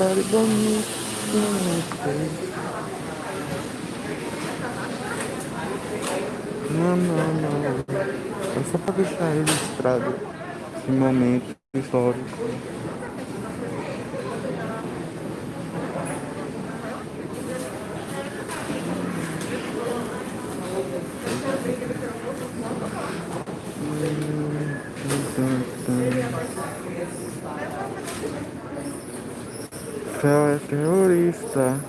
Somebody. Não, não, não. É só pra deixar registrado esse momento histórico. Fel é terrorista.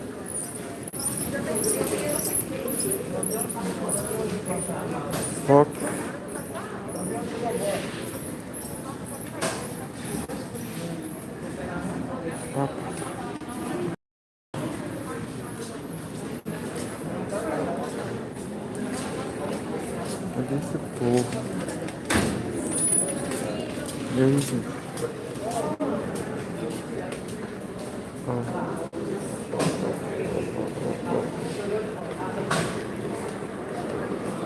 Fox. Fox. Cadê esse povo? E aí, gente? Ó.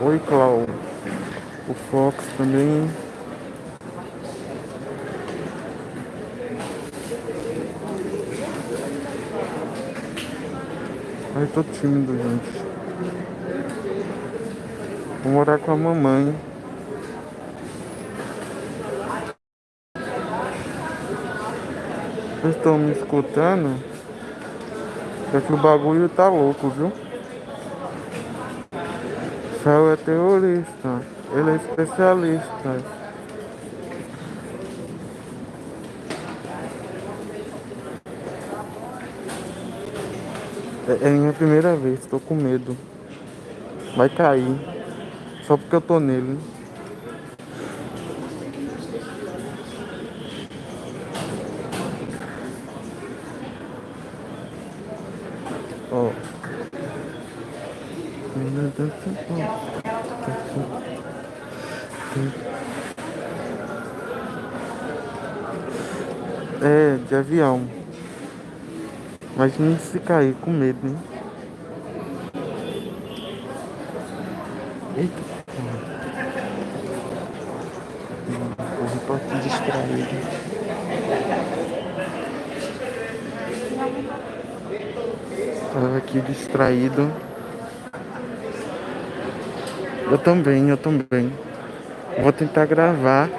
Oi, Clau. O Fox também. Ai, tô tímido, gente. Vou morar com a mamãe. Vocês estão me escutando? É que o bagulho tá louco, viu? Fel é terrorista. Ele é especialista. É, é minha primeira vez, tô com medo. Vai cair. Só porque eu tô nele. Ó. É, de avião. Mas não se cair, com medo, né? Eita, porra. Pra te distraído. Tava aqui distraído. Eu também, eu também. Vou tentar gravar.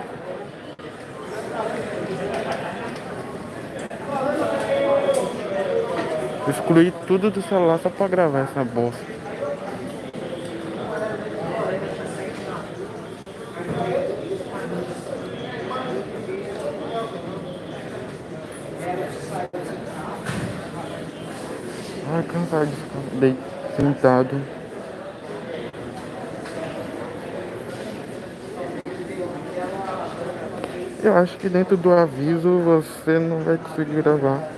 Excluí tudo do celular só pra gravar essa bosta. Ai, cansado de ficar sentado. Eu acho que dentro do aviso você não vai conseguir gravar.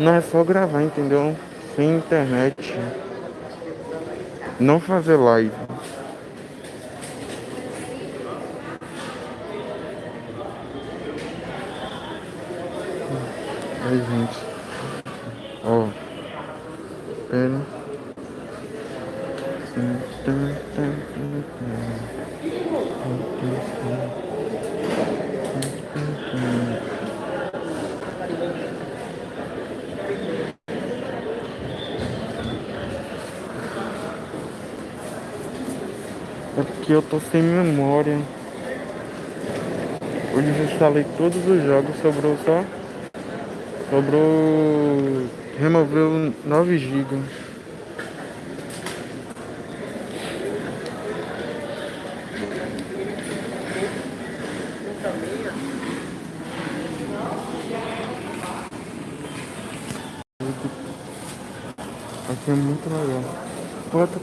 Não é só gravar, entendeu? Sem internet. Não fazer live. Sem memória. Eu desinstalei todos os jogos, sobrou só. Sobrou. Removeu 9 GB. Aqui é muito legal. Pô, eu tô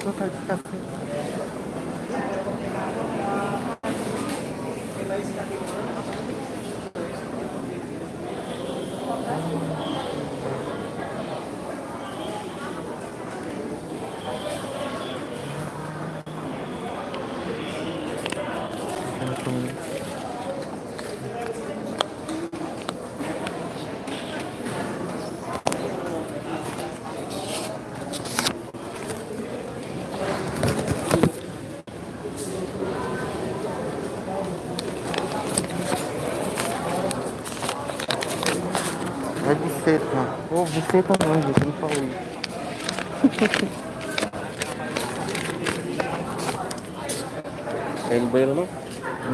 banheiro não?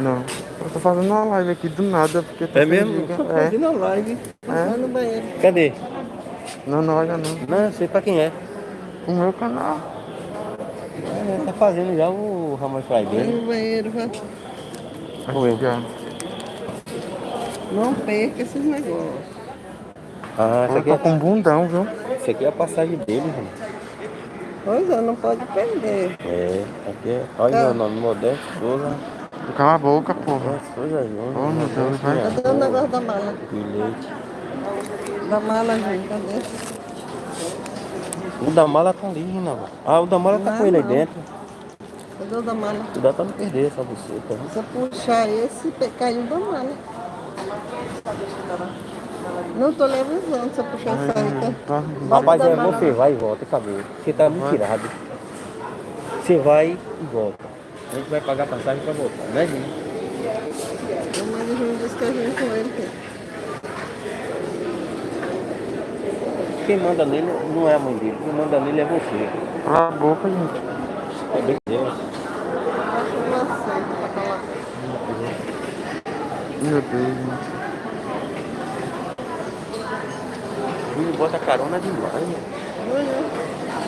Não. Eu tô fazendo uma live aqui do nada, porque É mesmo? Tô É. fazendo a live. É. no banheiro. Cadê? Não, não olha não. Não, sei pra quem é. O meu canal. É, tá fazendo já o Ramon Fry Vai dele. no banheiro, vai. Eu? Já. Não perca esses negócios. Ah, essa Eu aqui, é, com um bundão, viu? essa aqui é a passagem dele, mano. Pois é, não pode perder. É, aqui é. Olha Tá. meu nome, Modesto Souza. Cala a boca, porra. Modesto Souza Júnior. Oh, meu Deus, vai. Cadê o negócio da mala? Bilhete. Da mala, gente, cadê? O da mala tá ali, Rinaldo. Ah, o da mala tá Não, com ele aí dentro. Cadê o da mala? Cuidado pra não perder essa buceta. Se eu puxar esse, caiu da mala. Não tô eu puxar essa aí. tá? Tá. Rapaz, é você vai e volta, acabou. Você tá me tirado. Você vai e volta. A gente vai pagar passagem pra voltar, né, gente? A mãe do Júnior disse que a gente com ele. que- Quem manda nele não é a mãe dele, quem manda nele é você. Cala a boca, gente. É bem Deus. Falar. Meu Deus, gente. Ele bota carona demais, né? Júnior,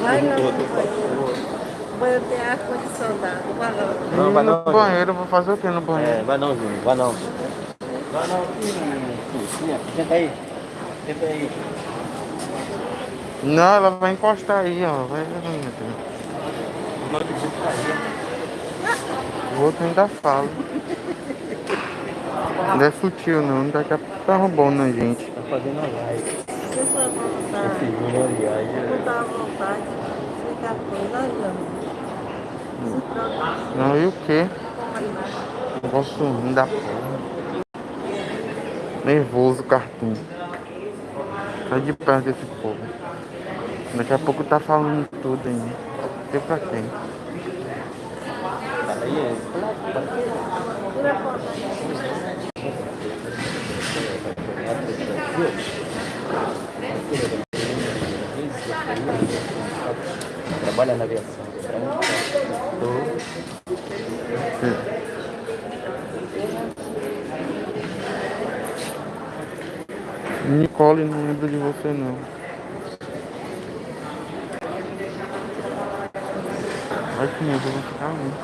vai não. O banheiro tem ar-condicionado. Vai lá. Não, vai no não, banheiro, eu vou fazer o que no banheiro? É, vai não, Júnior, vai não. Vai não, Sim, senta aí. Senta aí. Não, ela vai encostar aí, ó. Vai. Não aí. O outro ainda fala. Não é sutil não, daqui a pouco tá roubando a gente. Tá fazendo a live. Júnior é uma viagem. não dá vontade, fica coisa aí, Se preocupe. Não, e o quê? Negócio ruim da porra. Nervoso, cartoon. Sai de perto desse povo. Daqui a pouco tá falando tudo ainda. Sei pra quem. Aí é. Trabalha na aviação. Tô. Nicole, não lembro de você não. Ai que medo, eu vou ficar muito.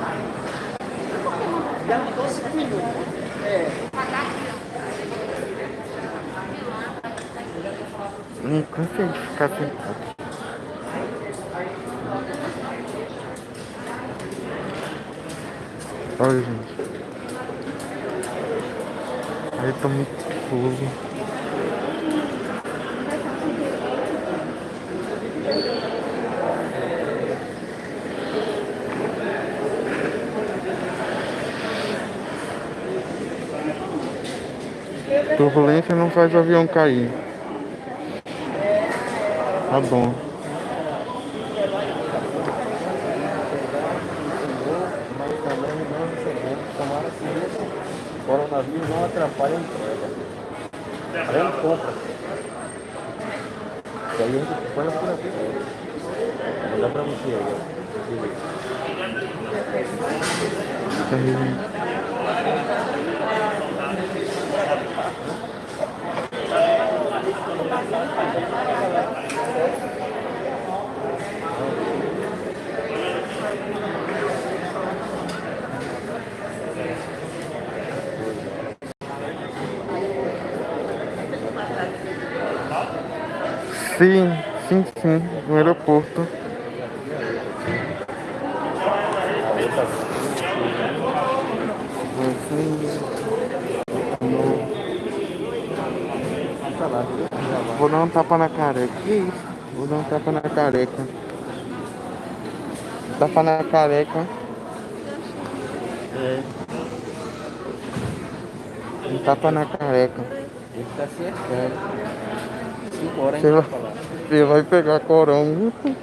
Me cansei de ficar sentado. Olha, gente. Aí tô muito confuso. Turbulência não faz o avião cair. Tá bom. Mas também não recebemos. Tomara que esse coronavírus atrapalhe a entrega. A gente compra. E aí a gente põe por aqui. Vou mandar pra você aí. Sim, sim, sim, no aeroporto. Vou dar um tapa na careca. Que isso? Vou dar um tapa na careca. Tapa na careca. É. Um tapa na careca. Ele tá certo. Né? 5 horas você vai, você vai pegar corão. Muito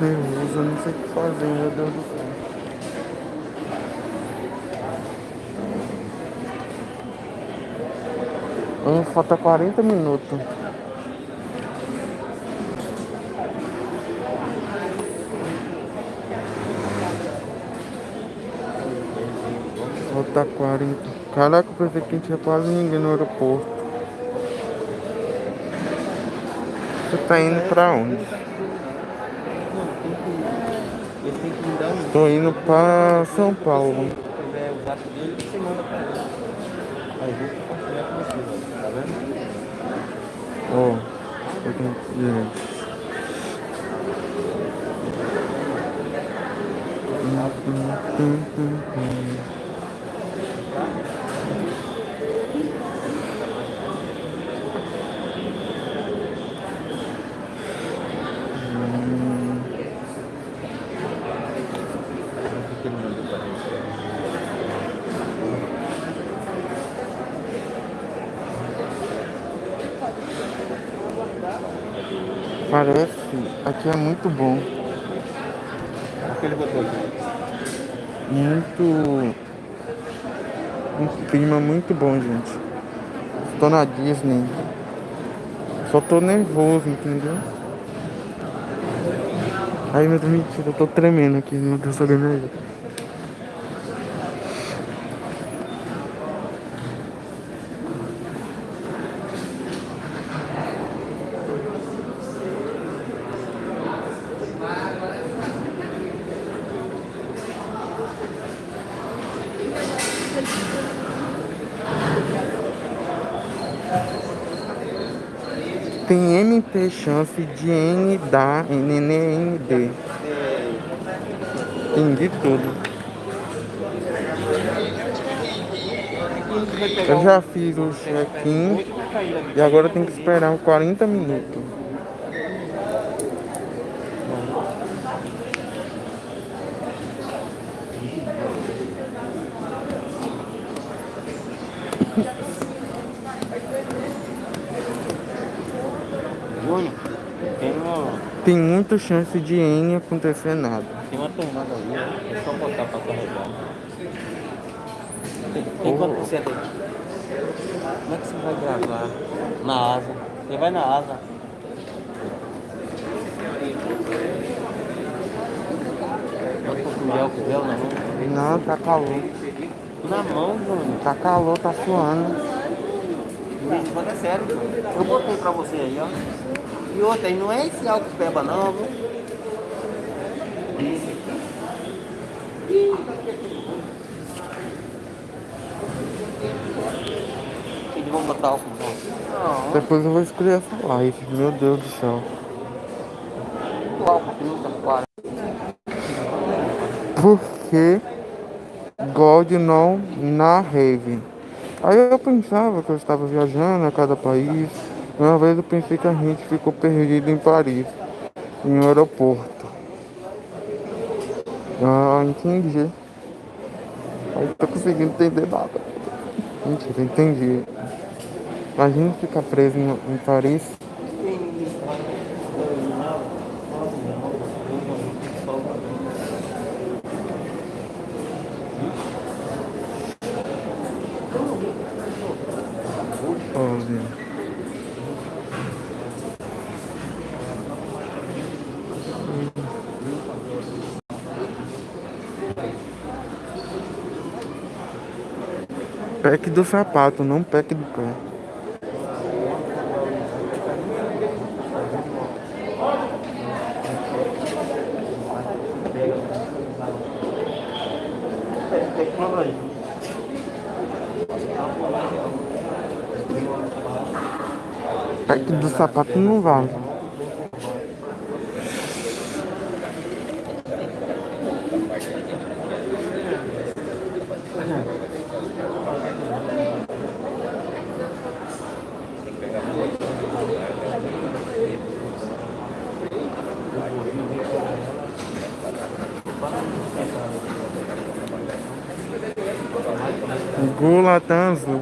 nervoso, eu não sei o que fazer, meu Deus do céu. Hum, falta 40 minutos. Falta 40. Caraca, eu pensei que tinha quase ninguém no aeroporto. Você tá indo pra onde? Tô indo pra São Paulo. Se tiver o zap dele, você manda pra ele. Aí vou compartilhar com você, ó. tá vendo? Ó, eu tenho gente. Hum, hum, hum, hum, hum. Hum, O que ele mandou pra gente? Parece, aqui é muito bom. O que ele botou aqui? Muito. Um clima muito bom, gente. Tô na Disney. Só tô nervoso, entendeu? Ai meu Deus, mentira, eu tô tremendo aqui, meu Deus, alguém me ajuda. Tem Chance de N dar NNND. De tudo. Eu já fiz o check-in e agora tem que esperar uns 40 minutos. Tem muita chance de N acontecer nada. tem uma tomada ali, é só botar pra carregar. Tem, tem Oh. quanto por cento aí? Como é que você vai gravar? Na asa. Você vai na asa. Bota com gel, com gel na mão. Não, tá calor. Na mão, Júnior. Tá calor, tá suando. Luiz, fala sério. Eu botei pra você aí, ó. E outra, aí não é esse álcool peba não, viu? Eles vão botar álcool não. Não, Depois eu vou escolher essa live. Meu Deus do céu. o álcool aqui não tá claro. Porque God não na rave. Aí eu pensava que eu estava viajando a cada país. Uma vez eu pensei que a gente ficou perdido em Paris, em um aeroporto. Ah, entendi. Aí tô conseguindo entender nada. Mentira, entendi. Imagina ficar preso em Paris. Pack do sapato, não pack do pé. Pack do sapato não vale. Gulatam Azul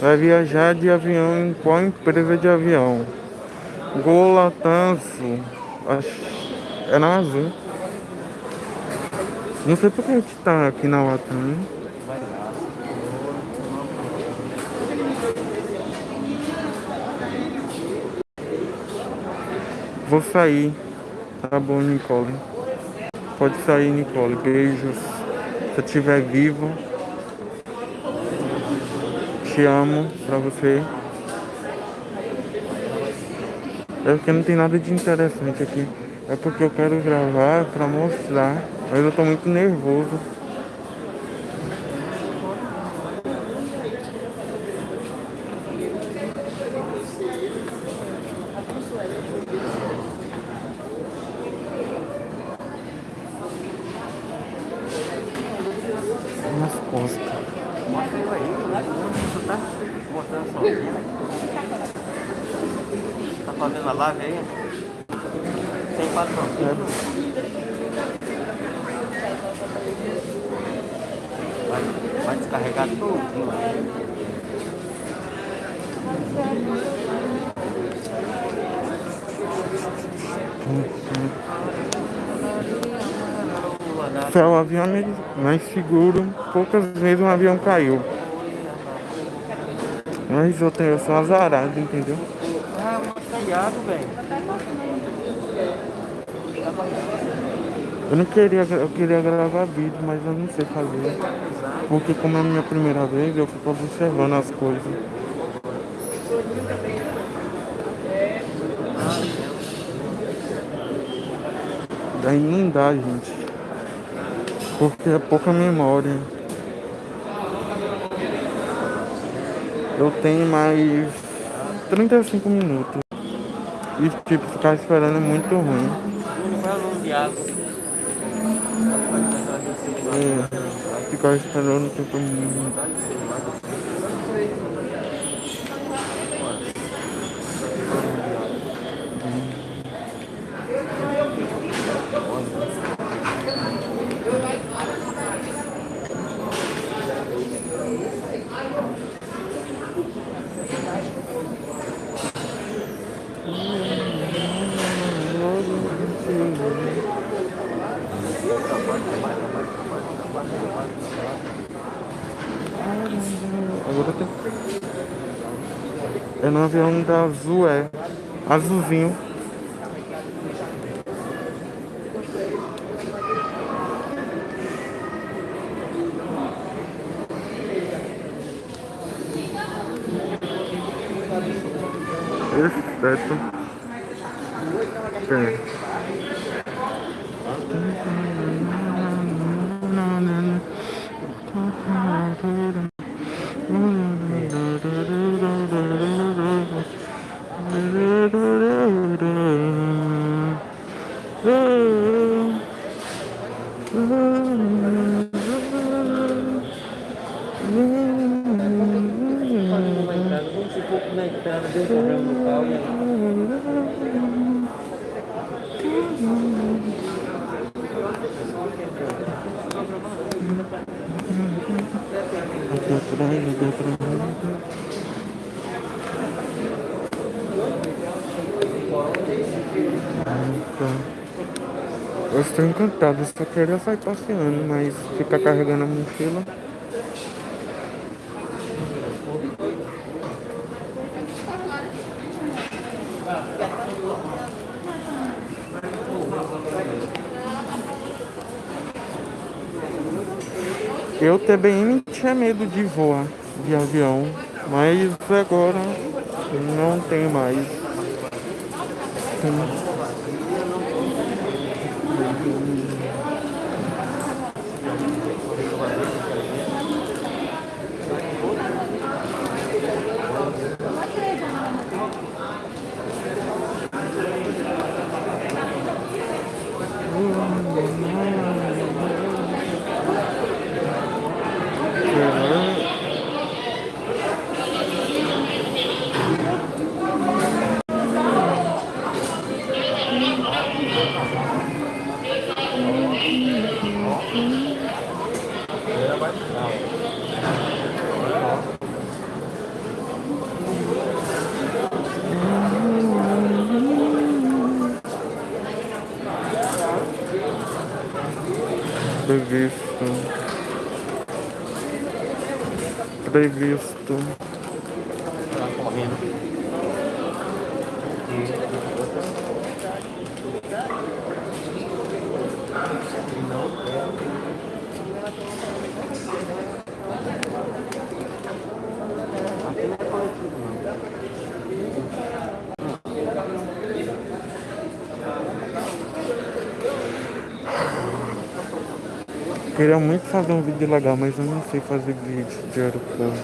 vai viajar de avião em qual empresa de avião? Acho- É na azul. Não sei porque a gente tá aqui na Latam. Lá. Vou sair. Tá bom, Nicole. Pode sair, Nicole. Beijos. Se eu estiver vivo. Te amo pra você. É porque não tem nada de interessante aqui. É porque eu quero gravar pra mostrar. Mas eu tô muito nervoso. Nas costas. Mostra ele aí, lá você tá mostrando sozinho. Tá fazendo a live aí? Sem patrocínio. Vai, vai descarregar tudo lá. Foi o avião mais seguro. Poucas vezes um avião caiu. Mas eu, tenho, eu sou azarado, entendeu? Ah, um feriado, velho. Eu não queria, eu queria gravar vídeo, mas eu não sei fazer. Porque como é a minha primeira vez, eu fico observando as coisas. Daí não dá, gente. Porque é pouca memória. Eu tenho mais 35 minutos. E tipo, ficar esperando é muito ruim. É ficar esperando tempo muito. É no avião da Azul, é. Azulzinho. Exceto. É. Uma entrada, vamos supor que na entrada deu um problema no carro e aí. Eu eu só queria sair passeando, mas ficar carregando a mochila. Eu também tinha medo de voar de avião, mas agora não tenho mais. проигрываем Queria muito fazer um vídeo legal, mas eu não sei fazer vídeo de aeroporto.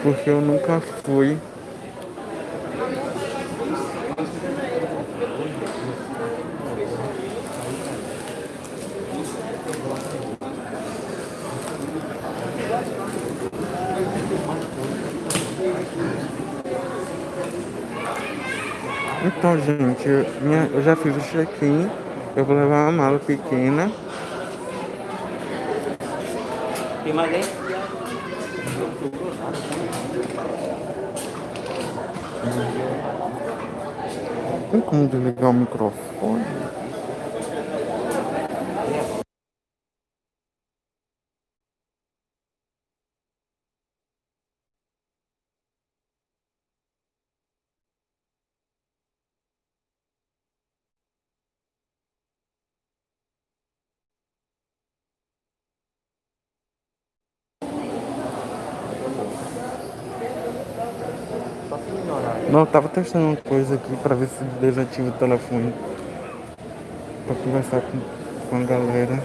Porque eu nunca fui. Então, gente, minha, eu já fiz o check-in. Eu vou levar uma mala pequena. Tem mais aí? Tem como desligar o microfone? Tava testando uma coisa aqui pra ver se desativa o telefone. Pra conversar com, com a galera.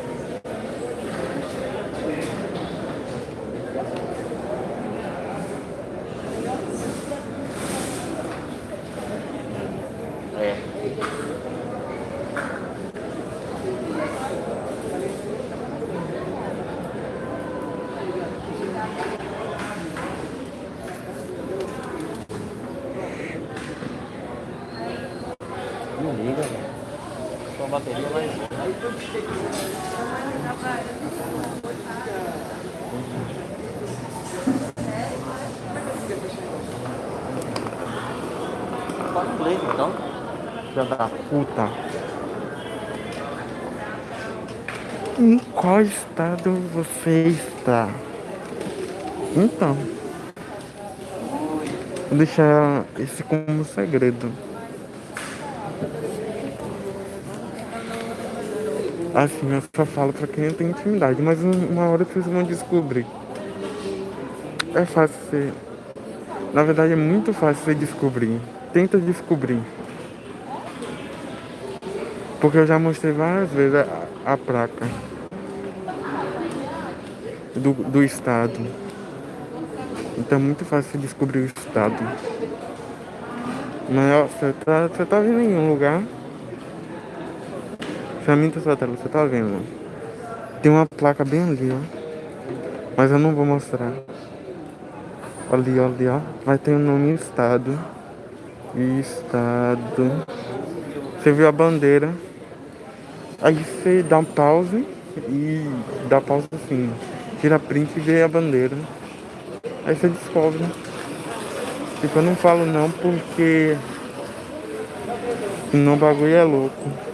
É. Não liga, velho. Sua bateria vai. Fala inglês então. Filha da puta. Em qual estado você está? Então. Vou deixar esse como segredo. Assim, eu só falo pra quem tem intimidade, mas um- uma hora vocês vão descobrir. É fácil você. Na verdade, é muito fácil você descobrir. Tenta descobrir. Porque eu já mostrei várias vezes a, a placa do, do estado. Então é muito fácil descobrir o estado. Mas ó, você tá, você tá vendo em um lugar. Você minta sua tela, você tá vendo. Tem uma placa bem ali, ó. Mas eu não vou mostrar. Ali, ali, ó. Vai ter o nome estado. Estado. Você viu a bandeira. Aí você dá um pause e dá pause assim. Tira print e vê a bandeira. Aí você descobre. Tipo, eu não falo não porque senão o bagulho é louco.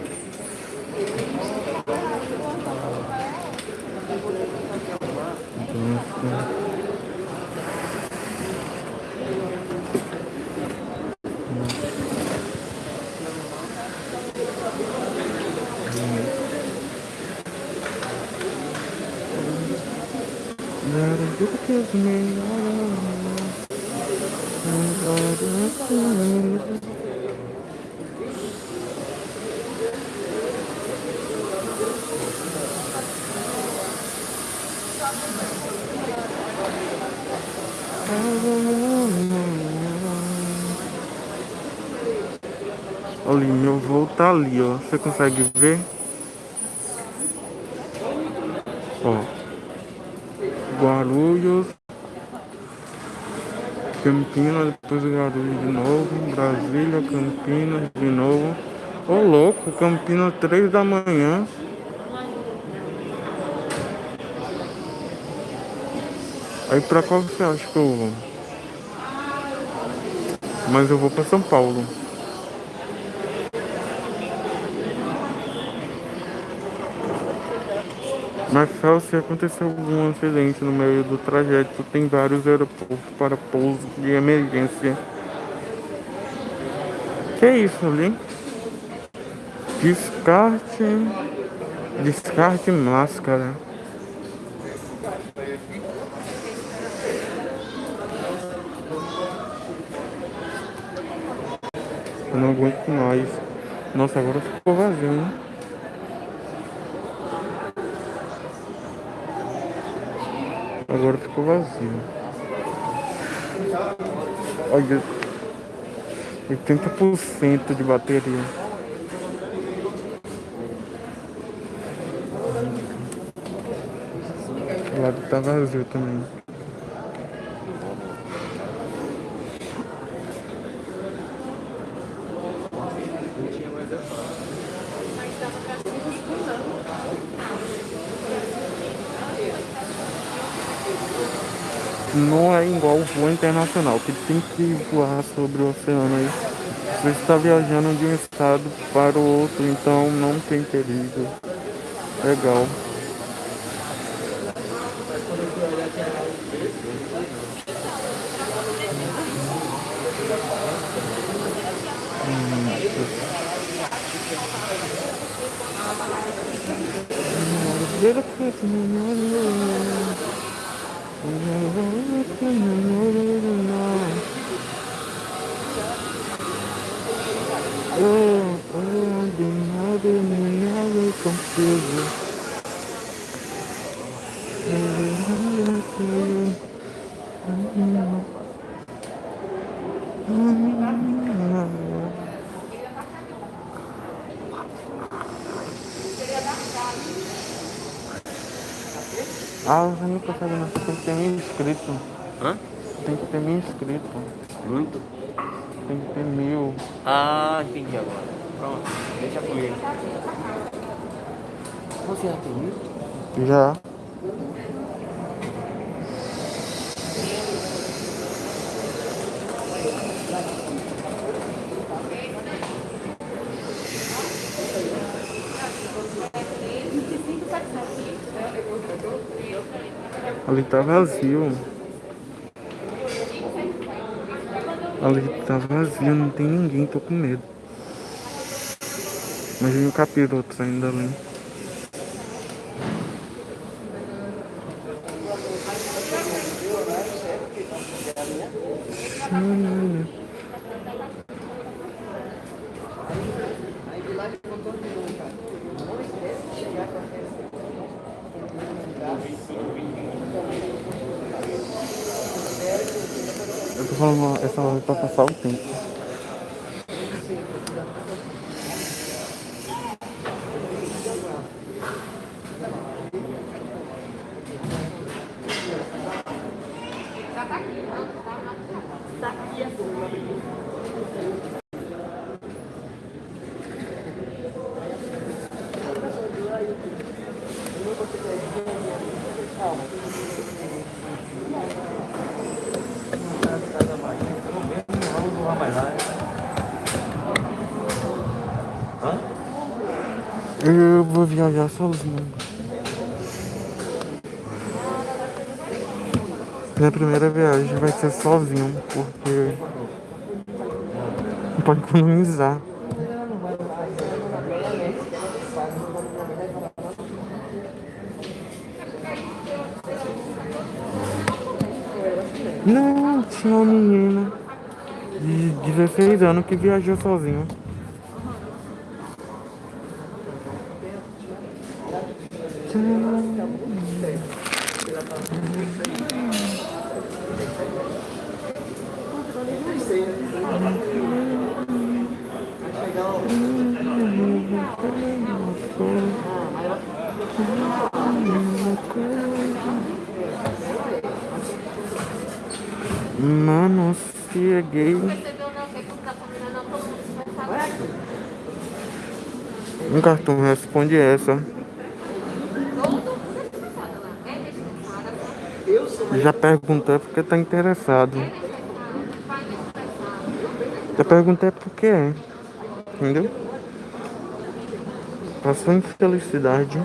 Nossa. Nada do que os melhores. Ali, meu voo tá ali, ó. Você consegue ver? Ó. Guarulhos. Campinas, depois Guarulhos de novo. Brasília, Campinas de novo. Ô louco, Campinas três da manhã. Aí pra qual você acha que eu vou? Mas eu vou pra São Paulo. Mas só se aconteceu algum acidente no meio do trajeto, tem vários aeroportos para pouso de emergência. Que é isso ali? Descarte. Descarte máscara. Eu não aguento mais. Nossa, agora ficou vazio, né? Agora ficou vazio. Olha, 80% de bateria. O lado tá vazio também. Não é igual o voo internacional, que tem que voar sobre o oceano aí. Você está viajando de um estado para o outro, então não tem perigo. Legal. Ah, não consegue não, tem que ter mil inscritos. Hã? Tem que ter mil inscritos. Muito? Tem que ter mil. Ah, entendi agora. Pronto, deixa comigo. Você já tem isso? Já. Ali tá vazio. Ali tá vazio, não tem ninguém, tô com medo. Imagina o capiroto saindo dali. Eu falando essa hora pra passar o tempo. Viajar sozinho. Minha primeira viagem vai ser sozinho, porque pode economizar. Não, tinha uma menina de 16 anos que viajou sozinha. Mano, se é gay. Um cartão responde essa. já perguntei porque tá interessado. Já perguntei porque é. Entendeu? A sua infelicidade.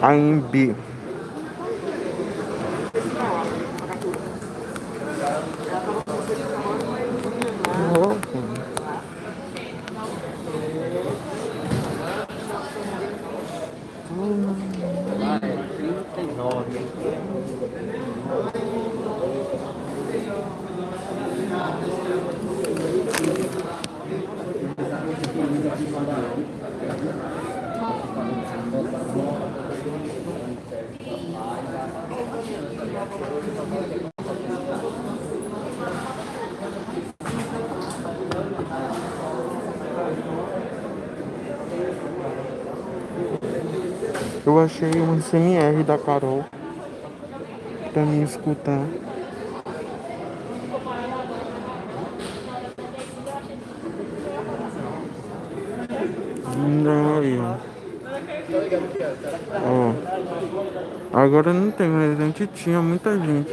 A imbi. Eu achei um CMR da Carol pra mim escutar. Não, aí, ó. Ó. Agora não tinha muita gente.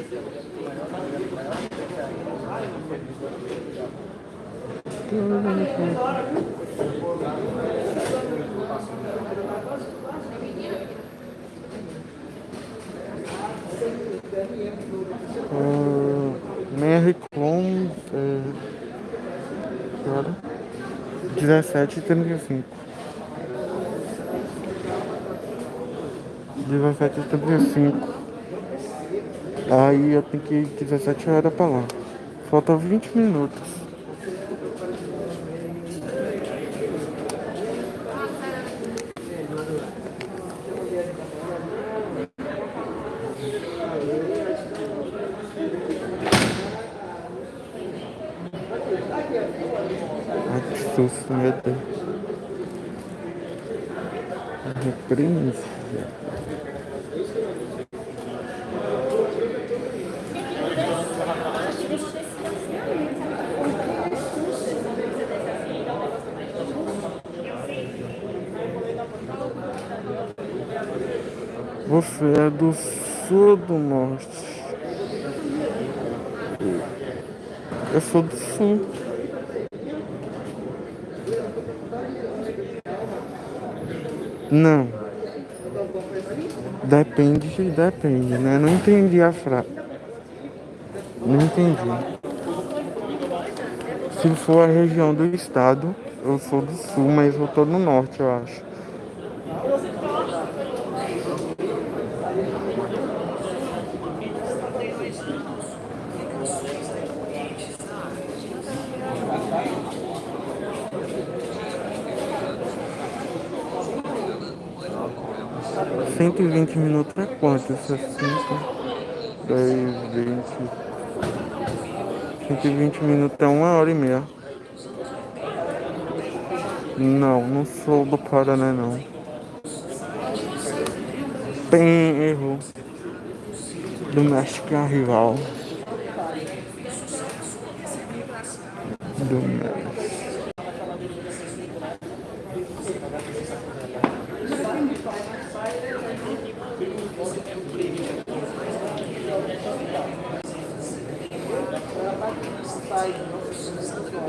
Ah, Mary Clone. É, que hora? 17 e 35 17 e 35 Aí eu tenho que ir 17 horas pra lá. Falta 20 minutos. Ai, que susto, meu Deus. Você é do sul ou do norte? Eu sou do sul. Não. Depende, depende, né? Não entendi a frase. Não entendi. Se for a região do estado, eu sou do sul, mas eu tô no norte, eu acho. Cento e vinte minutos é quanto? Sessenta, dez, vinte. Cento e vinte minutos é uma hora e meia. Não, não sou do Paraná não. Bem, errou. Do México é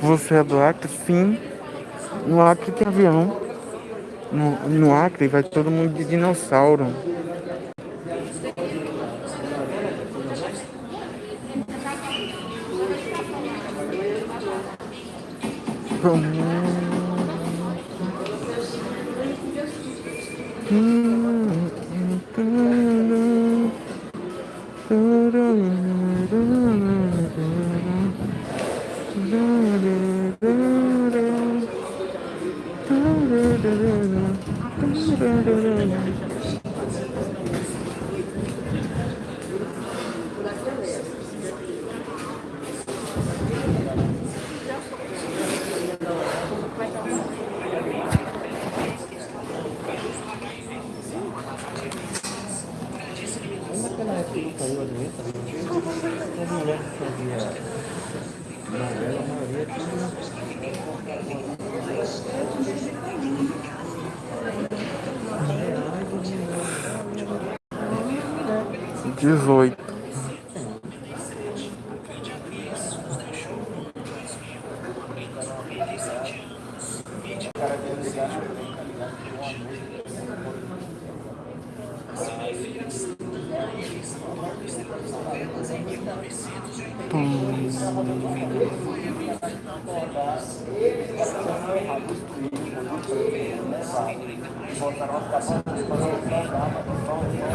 Você é do Acre? Sim. No Acre tem avião. No, no Acre vai todo mundo de dinossauro. Hum. da da da da da da da da da da da. Dezoito.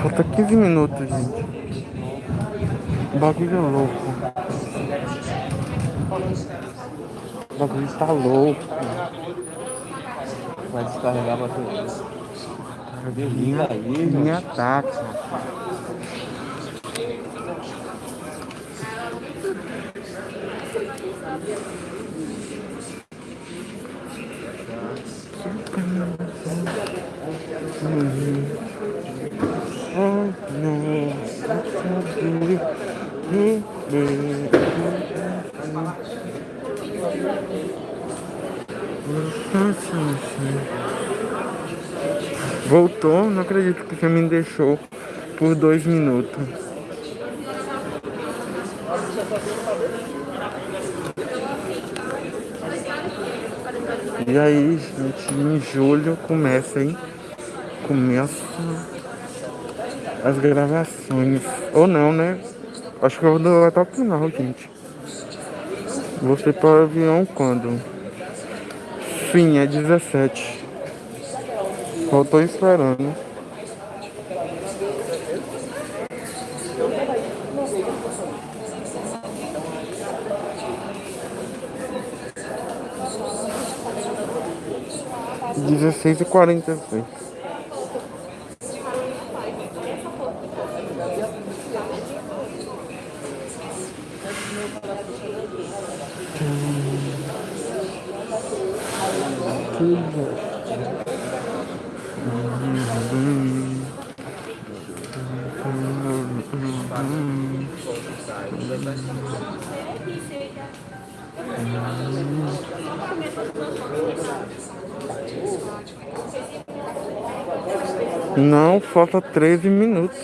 Falta 15 minutos, gente. O bagulho é louco. O bagulho tá louco. Vai descarregar a bateria. Minha, minha ataca. Voltou, não acredito que você me deixou por dois minutos. E aí, gente, em julho começa, hein? Começa as gravações. Ou não, né? Acho que eu vou até o final, gente. Você para o avião quando? Sim, é 17. Eu tô esperando. Dezesseis e quarenta e seis. Não, falta 13 minutos.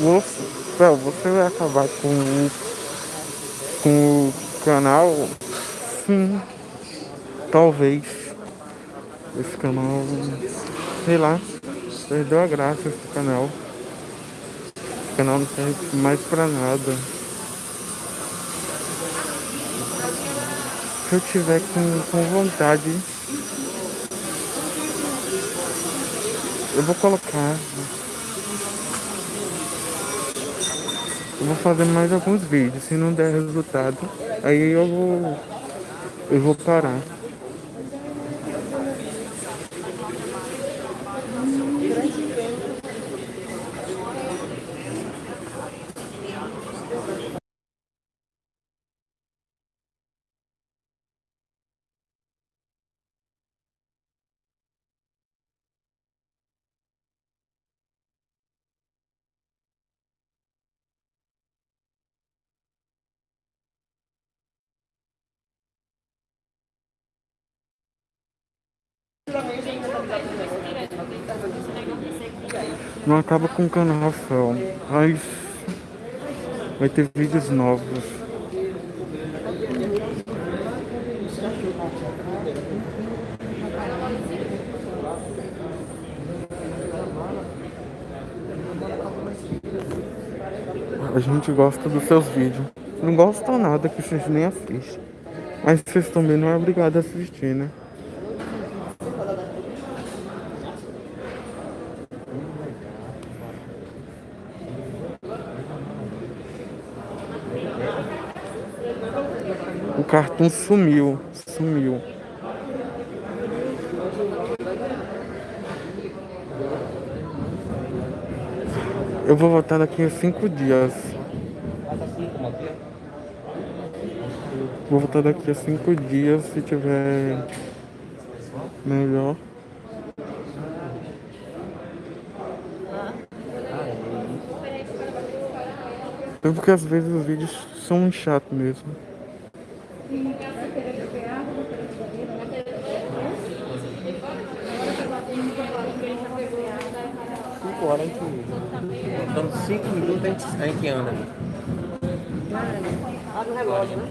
Você, você vai acabar com, o- com o canal? Sim. Talvez. Esse canal. Sei lá. Perdeu a graça esse canal. Esse canal não serve mais pra nada. Se eu tiver com, com vontade. Eu vou colocar. Eu vou fazer mais alguns vídeos. Se não der resultado, aí eu vou. Eu vou parar. Não acaba com o canal só. Mas vai ter vídeos novos. A gente gosta dos seus vídeos. Não gosta nada que vocês nem assistem. Mas vocês também não é obrigado a assistir, né? Cartoon sumiu. Sumiu. Eu vou voltar daqui a cinco dias. Vou voltar daqui a cinco dias se tiver melhor. Porque às vezes os vídeos são chatos mesmo. Cinco horas a gente. Dando cinco minutos a gente, a gente anda. Olha o relógio, né?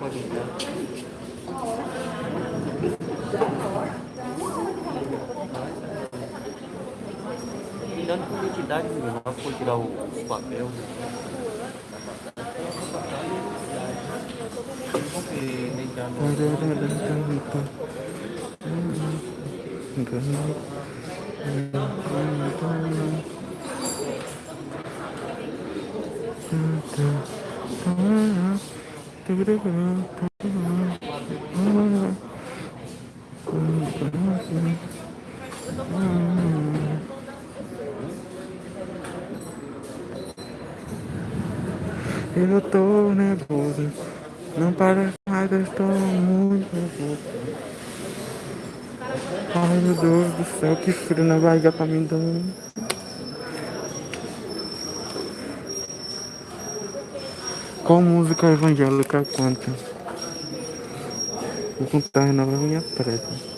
Pode entrar. E dando com identidade, menino, lá foi tirar o- os papéis. Porque nem já não- Eu tô nervoso. Não parece mais, eu estou muito nervoso. Ai meu Deus do céu, que frio na barriga tá me dando. Qual música evangélica canta? Vou contar na minha preta.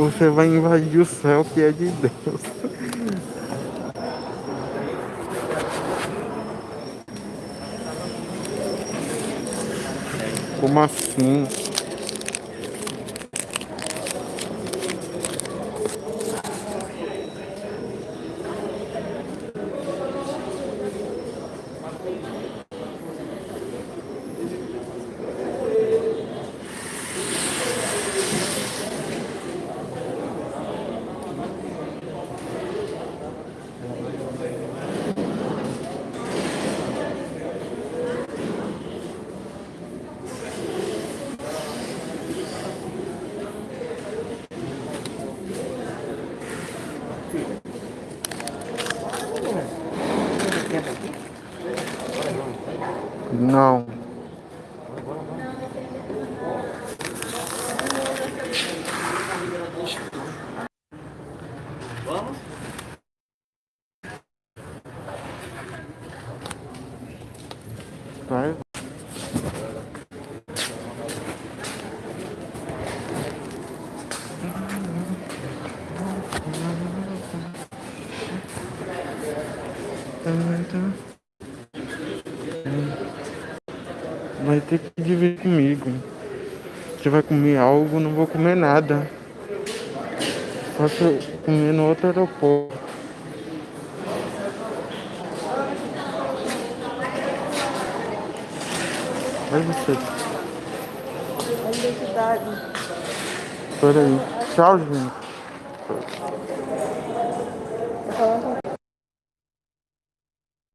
Você vai invadir o céu que é de Deus. Como assim? Não. Vamos? Vai. Vai ter que dividir comigo. Você vai comer algo, não vou comer nada. Eu comer no outro aeroporto. Vai você. A identidade. Peraí. Tchau, gente.